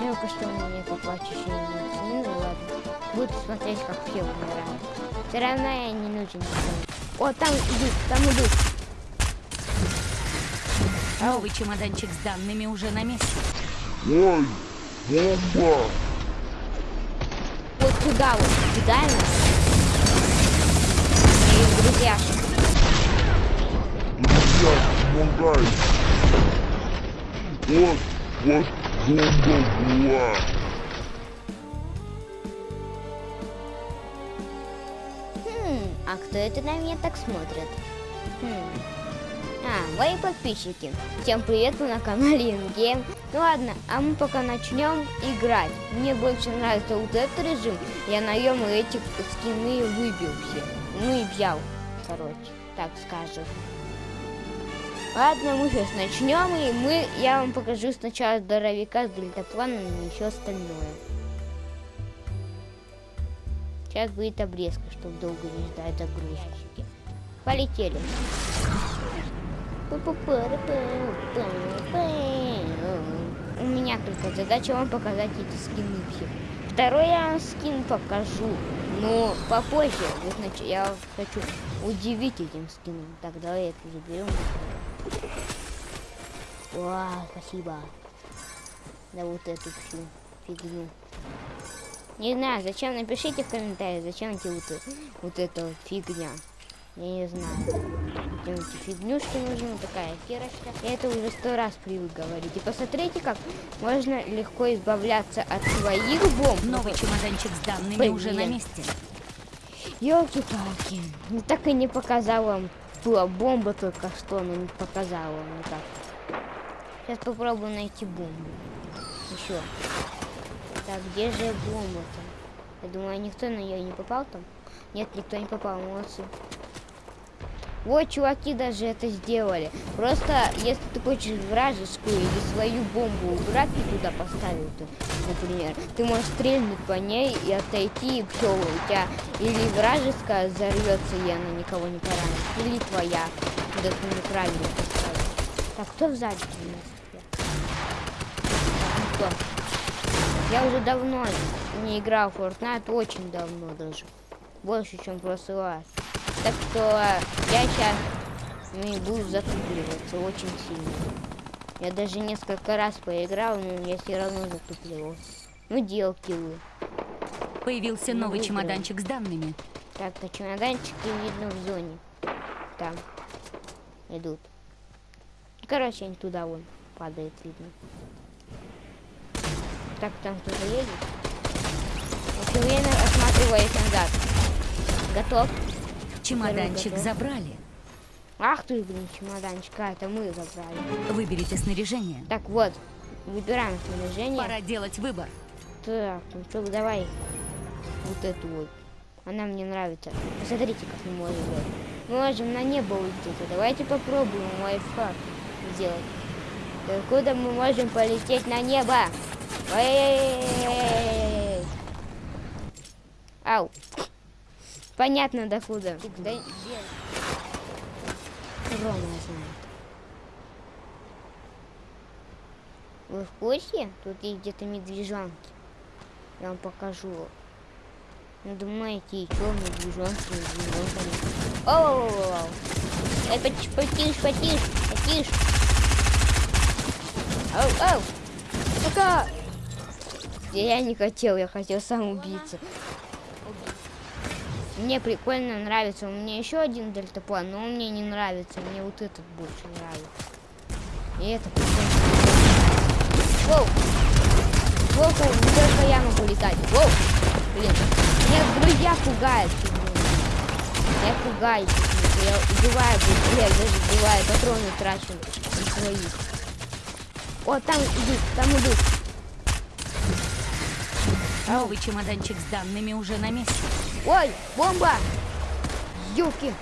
Жалко, что у меня нету плачущей ну ладно. Буду смотреть, как все умирают. Все равно я не нужен никому. О, там идут, там идут. Новый чемоданчик с данными уже на месте. Ой, бомба! Вот туда вот, кидай нас. Моих друзьяшек. Друзья, помогай! Вот, вот была! Хм, а кто это на меня так смотрит? Хм. А, мои подписчики. Всем привет, вы на канале InGame. Ну ладно, а мы пока начнем играть. Мне больше нравится вот этот режим. Я наем эти скины выбил все. Ну и взял, короче, так скажем. Ладно, мы сейчас начнем, и мы, я вам покажу сначала здоровяка с дельтапланом и еще остальное. Сейчас будет обрезка, чтобы долго не ждать загрузки. Полетели. У меня только задача вам показать эти скины все. Второй я вам скин покажу, но попозже. Значит, я хочу удивить этим скином. Так, давай это заберем. Вау, спасибо. Да вот эту всю фигню. Не знаю, зачем, напишите в комментариях, зачем эти вот, вот эта вот фигня. Я не знаю. Эти фигнюшки нужны, такая кирочка. Я это уже сто раз привык говорить. И посмотрите, как можно легко избавляться от своих бомб. Новый чемоданчик с данными Блин. уже на месте. Елки-палки. Ну так и не показал вам. Была бомба только что, но не показала вам никак. Сейчас попробую найти бомбу. Еще. Так, где же бомба-то? Я думаю, никто на нее не попал там. Нет, никто не попал, молодцы. Вот, чуваки даже это сделали. Просто, если ты хочешь вражескую или свою бомбу убрать и туда поставил, то, например, ты можешь стрельнуть по ней и отойти, и все, у тебя или вражеская взорвется, и она никого не поранит, или твоя, когда ты неправильно поставил. Так, кто сзади у нас? Так? Я уже давно не играл в Fortnite, очень давно даже. Больше, чем в прошлый раз. Так что я сейчас не буду затупливаться очень сильно. Я даже несколько раз поиграл, но я все равно затупливался. Ну, делки вы. Появился Ну, новый выиграем. чемоданчик с данными. Так, а чемоданчики видно в зоне. Там. Идут. Короче, они туда вон падает, видно. Так, там кто-то едет. Все время осматриваясь назад. Готов? Чемоданчик забрали. Ах ты, блин, чемоданчик, а, это мы забрали. Выберите снаряжение. Так, вот, выбираем снаряжение. Пора делать выбор. Так, ну что, давай вот эту вот. Она мне нравится. Посмотрите, как мы можем делать. Мы можем на небо улететь. Давайте попробуем лайфхак сделать. Так, Куда мы можем полететь на небо? Ой-ой-ой-ой-ой-ой. Ау. Понятно, до куда. Да? Рома знает. Вы в курсе? Тут есть где-то медвежонки. Я вам покажу. Ну, думаете, и что, медвежонки, медвежонками? Оу! Эй, потише, потише, потише, потише. Оу, оу! Пока! Я не хотел, я хотел сам убиться. Мне прикольно нравится. У меня еще один дельтаплан, но он мне не нравится. Мне вот этот больше нравится. И это прикольно. Воу! Не только я могу летать. Воу! Блин, меня друзья пугают. Я пугаюсь. Я убиваю быстрее, даже убиваю, патроны трачу на. О, там идут, там идут. Новый чемоданчик с данными уже на месте. Ой, бомба! Юки!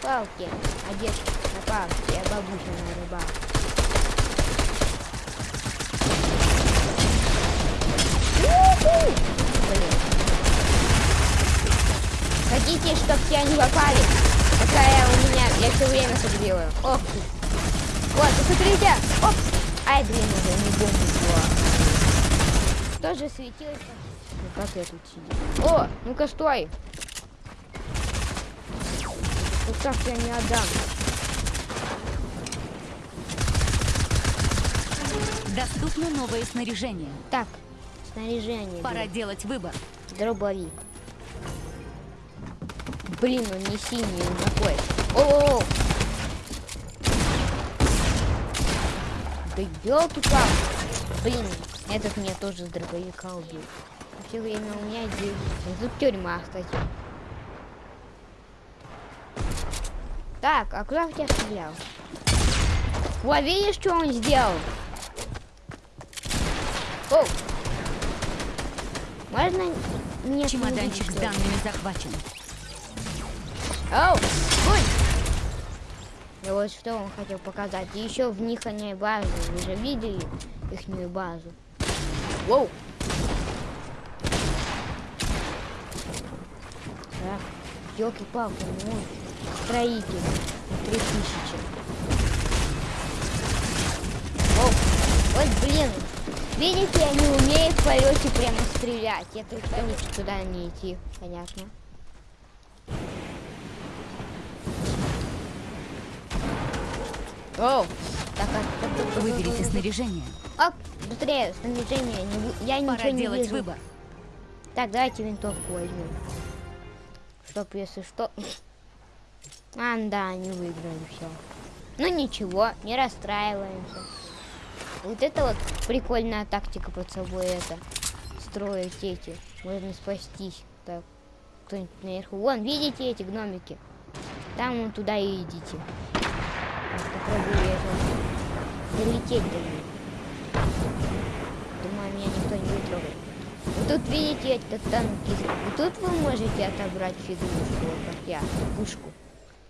Палки, одежда на палке, я на! Блин. Хотите, чтоб все они попали? Какая у меня, я все время так делаю. Ты. Вот, посмотрите! Оп! Ай, блин, уже не бомбу. Тоже светилось. Ну как я тут сидел? О, ну-ка стой. Вот так я не отдам. Доступно новое снаряжение. Так, снаряжение. Пора блин. делать выбор. Дробовик. Блин, он не синий, он такой. О, Да елки палки Блин, этот меня тоже с дробовика убил. Все время у меня здесь. Тут тюрьма, кстати. Так, а куда в тебя стрелял? Во, видишь, что он сделал? О! Можно мне Чемоданчик с данными захвачен. Оу, ой! Да вот что он хотел показать. И еще в них они базу. Вы же видели ихнюю базу? Воу! Так, елки-палки, ну, строитель. Три тысячи. Воу! Вот блин! Видите, они умеют в полете прямо стрелять. Это лучше туда не идти, понятно. Оу! Так, а, так, так, так, Выберите снаряжение. Оп, быстрее, снаряжение. Не, я Пора ничего не делать вижу. выбор. Так, давайте винтовку возьмем. Чтоб, если что... А, да, не выиграли все. Ну ничего, не расстраиваемся. Вот это вот прикольная тактика под собой это. Строить эти. Можно спастись. Так, кто-нибудь наверху. Вон, видите эти гномики? Там вон туда и идите. Сейчас Попробую я долететь до них. Думаю, меня никто не будет трогать. Вот тут видите этот танки. Вот тут вы можете отобрать фигурку, как я, пушку.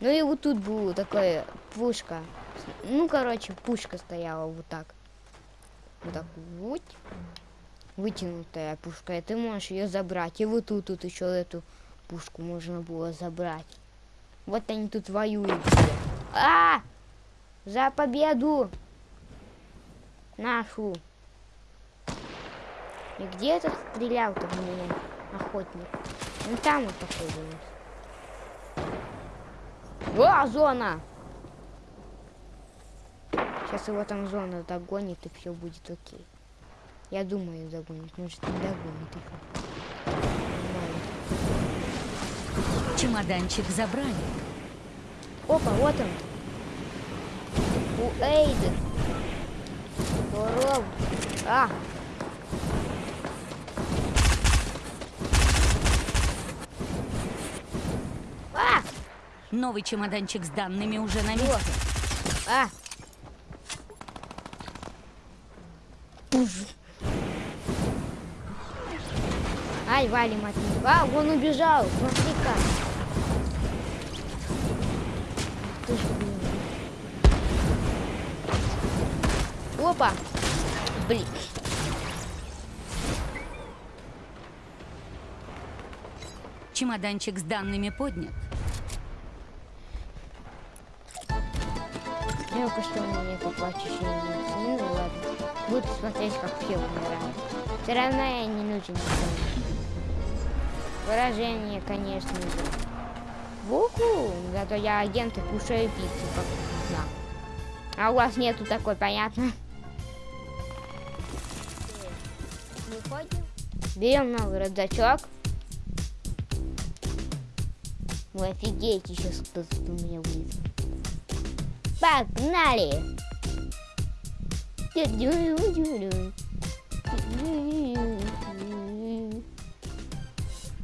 Ну и вот тут была такая пушка. Ну, короче, пушка стояла вот так. Вот так вот. Вытянутая пушка. И ты можешь ее забрать. И вот тут, тут еще эту пушку можно было забрать. Вот они тут воюют. А! За победу! Нашу! И где этот стрелял-то в меня, охотник? Ну там вот походу. О, зона! Сейчас его там зона догонит и все будет окей. Я думаю, догонит. Может не догонит их. Чемоданчик забрали. Опа, вот он. У Эйды. Здорово. А! Новый чемоданчик с данными уже на месте. А! Ай, валим от них. А, он убежал. Смотри-ка. Опа. Блин. Чемоданчик с данными поднят. Жалко, что у меня нету плачущей медицины. Ну ладно. Буду смотреть, как все умирают. Все равно я не нужен. Выражение, конечно же. Вуху! Зато я агент и кушаю пиццу, как знал. А у вас нету такой, понятно? Берем новый рюкзачок. Вы офигеете, сейчас кто-то у меня будет. Погнали!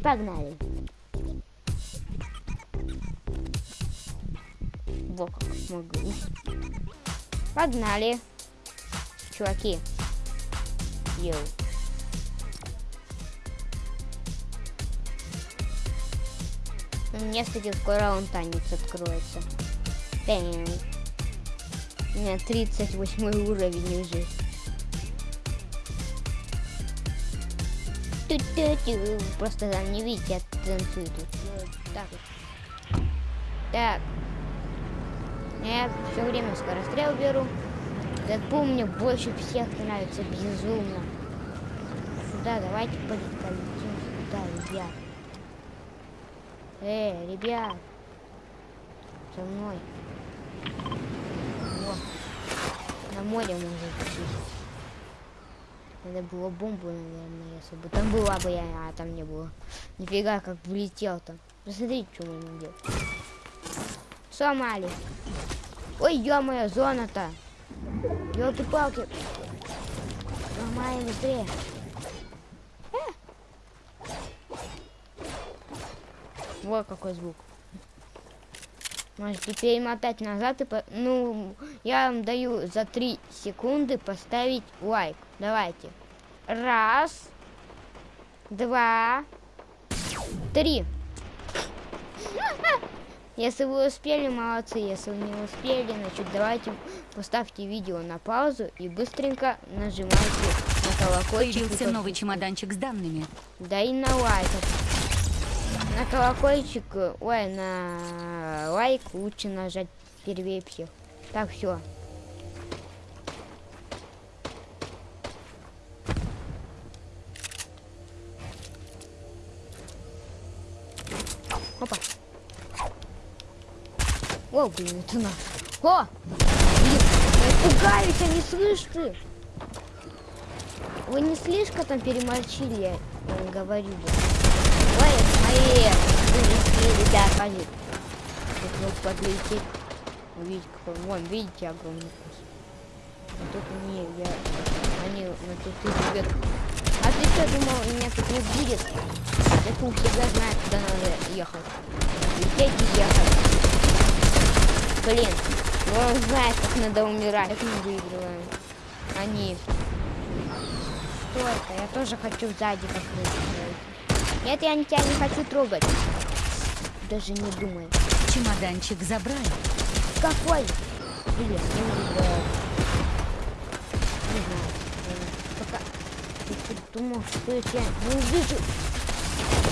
Погнали! Во как могу. Погнали! Чуваки! Йоу! У меня, кстати, скоро он танец откроется. Бэм. У меня 38 уровень уже. Просто там не видите, я танцую тут. Так. Так. Я все время скорострел беру. Дэдпул мне больше всех нравится, безумно. Сюда, давайте полетим сюда, ребят. Эй, ребят. За мной. На море может быть. Надо было бомбу, наверное, если бы там была бы я, а там не было. Нифига, как влетел там. Посмотрите, что мы делаем. Сломали. Ой, ё-моё, зона-то. Ёлки-палки. Ломаем быстрее. Э. Вот какой звук. Можете перемотать назад и... По... Ну, я вам даю за 3 секунды поставить лайк. Давайте. Раз. Два. Три. Если вы успели, молодцы. Если вы не успели, значит, давайте поставьте видео на паузу и быстренько нажимайте на колокольчик. Появился новый чемоданчик с данными. да и на лайк. Колокольчик, ой, на лайк лучше нажать первее всех. Так, все. Опа. О, блин, это на. О! Блин, пугаюсь, слышу. ты. Вы не слишком там переморчили, я говорю. Ой, мои близкие ребята, они. Тут вот подлететь. Увидеть какой. Вон, видите, огромный кус. А тут не, я. Они на тут идут. А ты что думал, меня тут не будет? Я тут всегда знаю, куда надо ехать. Лететь и ехать. Блин, ну он знает, как надо умирать. Как мы выигрываем. Они. Что это? Я тоже хочу сзади покрыть. Нет, я тебя не хочу трогать. Даже не думай. Чемоданчик забрали. Какой? Блин, не знаю. Не знаю. Пока. Что думал, что я тебя не увижу?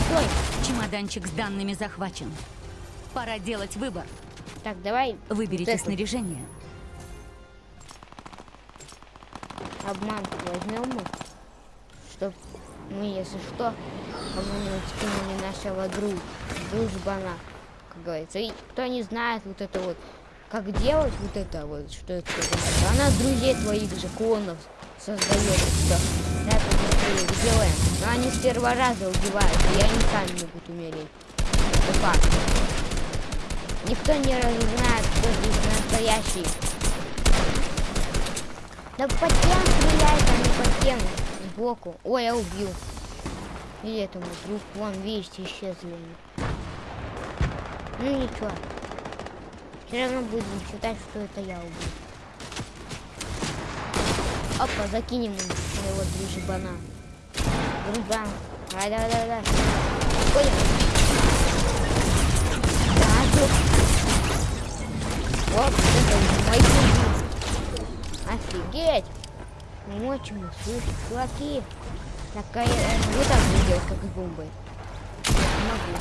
Стой! Чемоданчик с данными захвачен. Пора делать выбор. Так, давай Выберите это. снаряжение. обман возьмем мы, чтоб мы, если что, кому-нибудь скинули нашего друг, дружбана, как говорится. И кто не знает вот это вот, как делать вот это вот, что это такое, она друзей твоих же клонов создает, что да, мы делаем. Но они с первого раза убивают, и они сами могут умереть. Это факт. Никто не знает, кто здесь настоящий. Да по тем стреляет, а не по тем сбоку. Ой, я убил. И этому друг, вон, видите, исчезли они. Ну ничего. Все равно будем считать, что это я убил. Опа, закинем моего дружбана. Дружбан. Давай, давай, давай, давай. Тут. Вот, это мой друг. Офигеть! Мочим, слышь, чуваки. Такая, э, вот так не делать, как. Я не могу.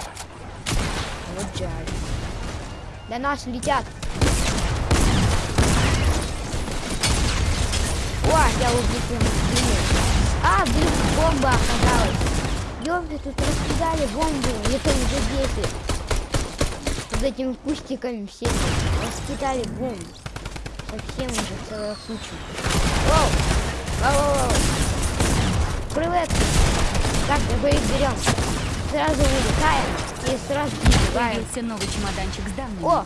Вот жаль. До нас летят. О, я убил прямо в. А, блин, бомба оказалась. Ёпты, тут раскидали бомбу. Это уже дети. Под этими кустиками всеми. Раскидали бомбу. Совсем уже целая куча. Воу! Воу. Привет! Так, мы их берем. Сразу вылетаем и сразу убиваем. Появился новый чемоданчик с данными. О!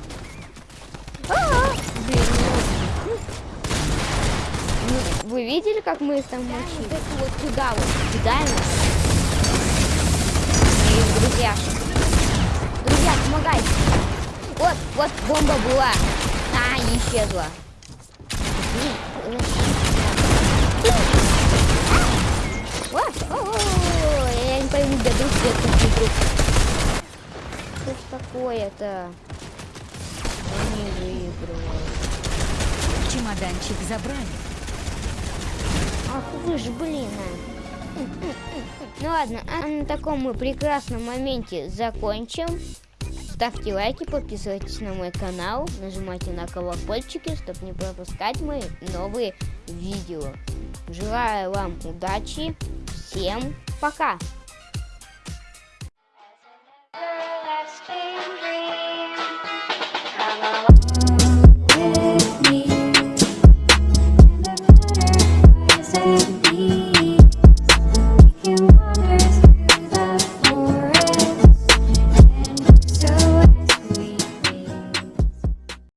Блин, ну, ну, Вы видели, как мы там мочили? Вот это вот туда вот кидаем. И друзья. Друзья, помогайте. Вот, вот бомба была. А, исчезла. Такое-то? Они выигрывают. Чемоданчик забрали. Ах вы ж, блин. а. Ну ладно, а на таком мы прекрасном моменте закончим. ставьте лайки, подписывайтесь на мой канал, нажимайте на колокольчики, чтобы не пропускать мои новые видео. Желаю вам удачи, всем пока!